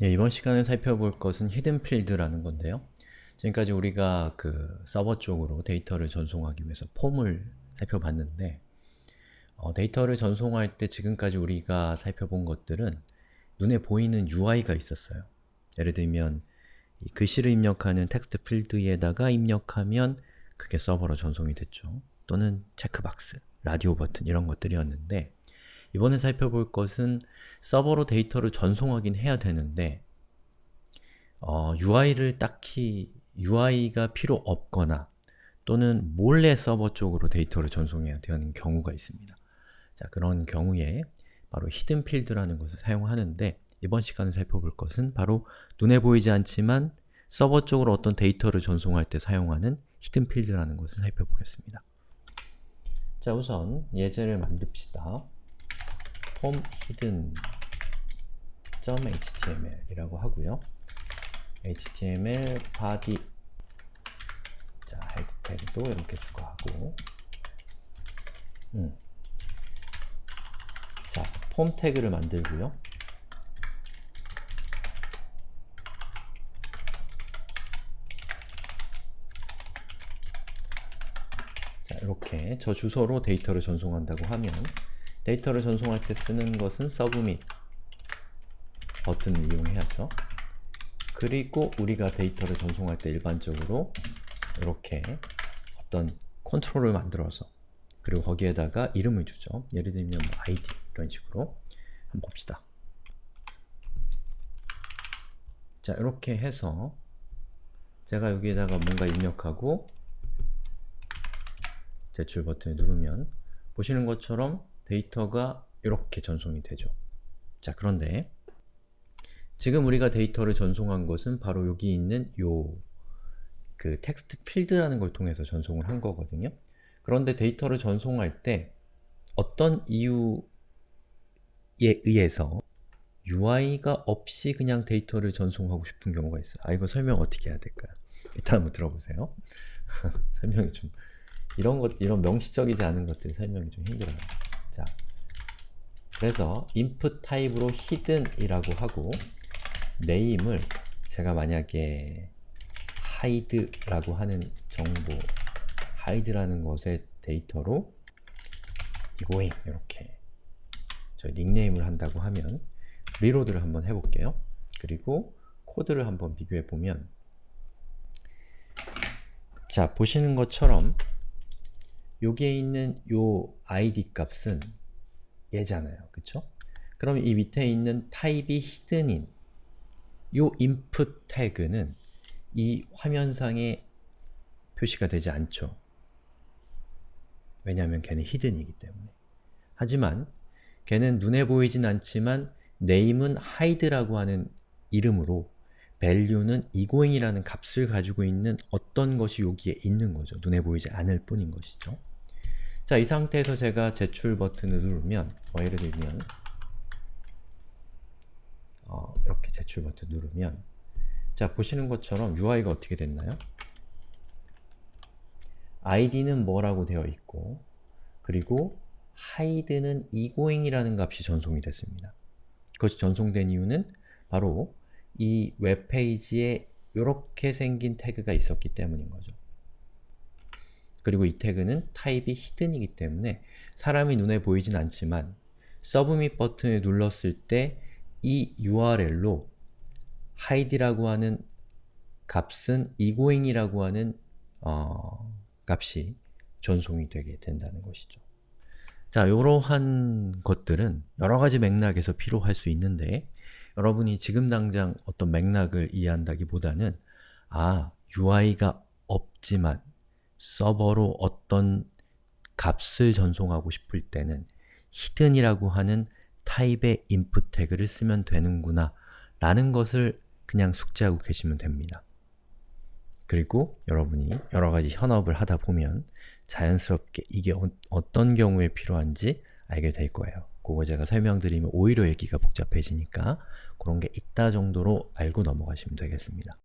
네, 이번 시간에 살펴볼 것은 hidden field라는 건데요. 지금까지 우리가 그 서버 쪽으로 데이터를 전송하기 위해서 폼을 살펴봤는데 어, 데이터를 전송할 때 지금까지 우리가 살펴본 것들은 눈에 보이는 UI가 있었어요. 예를 들면 이 글씨를 입력하는 텍스트 필드에다가 입력하면 그게 서버로 전송이 됐죠. 또는 checkbox, 라디오 버튼 이런 것들이었는데 이번에 살펴볼 것은 서버로 데이터를 전송하긴 해야 되는데 어, UI를 딱히 UI가 필요 없거나 또는 몰래 서버 쪽으로 데이터를 전송해야 되는 경우가 있습니다. 자, 그런 경우에 바로 hidden field라는 것을 사용하는데 이번 시간에 살펴볼 것은 바로 눈에 보이지 않지만 서버 쪽으로 어떤 데이터를 전송할 때 사용하는 hidden field라는 것을 살펴보겠습니다. 자, 우선 예제를 만듭시다. 폼 hidden .html 이라고 하고요. html body 자, 헤드 태그도 이렇게 추가하고 음. 자, 폼 태그를 만들고요. 자, 이렇게 저 주소로 데이터를 전송한다고 하면 데이터를 전송할 때 쓰는 것은 submit 버튼을 이용해야죠. 그리고 우리가 데이터를 전송할 때 일반적으로 이렇게 어떤 컨트롤을 만들어서 그리고 거기에다가 이름을 주죠. 예를 들면 뭐 id 이런 식으로 한번 봅시다. 자, 이렇게 해서 제가 여기에다가 뭔가 입력하고 제출 버튼을 누르면 보시는 것처럼 데이터가 이렇게 전송이 되죠. 자, 그런데 지금 우리가 데이터를 전송한 것은 바로 여기 있는 요 그 텍스트 필드라는 걸 통해서 전송을 한 거거든요. 그런데 데이터를 전송할 때 어떤 이유에 의해서 UI가 없이 그냥 데이터를 전송하고 싶은 경우가 있어요. 아, 이거 설명 어떻게 해야 될까요? 일단 한번 들어보세요. 설명이 좀 이런 것, 이런 명시적이지 않은 것들 설명이 좀 힘들어요. 자, 그래서 input 타입으로 hidden이라고 하고 name을 제가 만약에 hide라고 하는 정보 hide라는 것의 데이터로 egoing 이렇게 저희 닉네임을 한다고 하면 reload를 한번 해볼게요. 그리고 코드를 한번 비교해 보면 자, 보시는 것처럼 여기에 있는 요 id 값은 얘잖아요. 그쵸? 그럼 이 밑에 있는 타입이 hidden인 요 input 태그는 이 화면상에 표시가 되지 않죠. 왜냐하면 걔는 히든이기 때문에. 하지만 걔는 눈에 보이진 않지만 name은 hide라고 하는 이름으로 value는 egoing이라는 값을 가지고 있는 어떤 것이 여기에 있는 거죠. 눈에 보이지 않을 뿐인 것이죠. 자, 이 상태에서 제가 제출 버튼을 누르면 뭐 예를 들면 어, 이렇게 제출 버튼 누르면 자, 보시는 것처럼 UI가 어떻게 됐나요? id는 뭐라고 되어 있고 그리고 hide는 egoing이라는 값이 전송이 됐습니다. 그것이 전송된 이유는 바로 이 웹페이지에 이렇게 생긴 태그가 있었기 때문인 거죠. 그리고 이 태그는 타입이 히든이기 때문에 사람이 눈에 보이진 않지만 서브밋 버튼을 눌렀을 때 이 URL로 hide라고 하는 값은 egoing이라고 하는 어, 값이 전송이 되게 된다는 것이죠. 자, 이러한 것들은 여러가지 맥락에서 필요할 수 있는데 여러분이 지금 당장 어떤 맥락을 이해한다기보다는 아, UI가 없지만 서버로 어떤 값을 전송하고 싶을 때는 hidden이라고 하는 타입의 input 태그를 쓰면 되는구나 라는 것을 그냥 숙지하고 계시면 됩니다. 그리고 여러분이 여러가지 현업을 하다 보면 자연스럽게 이게 어, 떤 경우에 필요한지 알게 될 거예요. 그거 제가 설명드리면 오히려 얘기가 복잡해지니까 그런 게 있다 정도로 알고 넘어가시면 되겠습니다.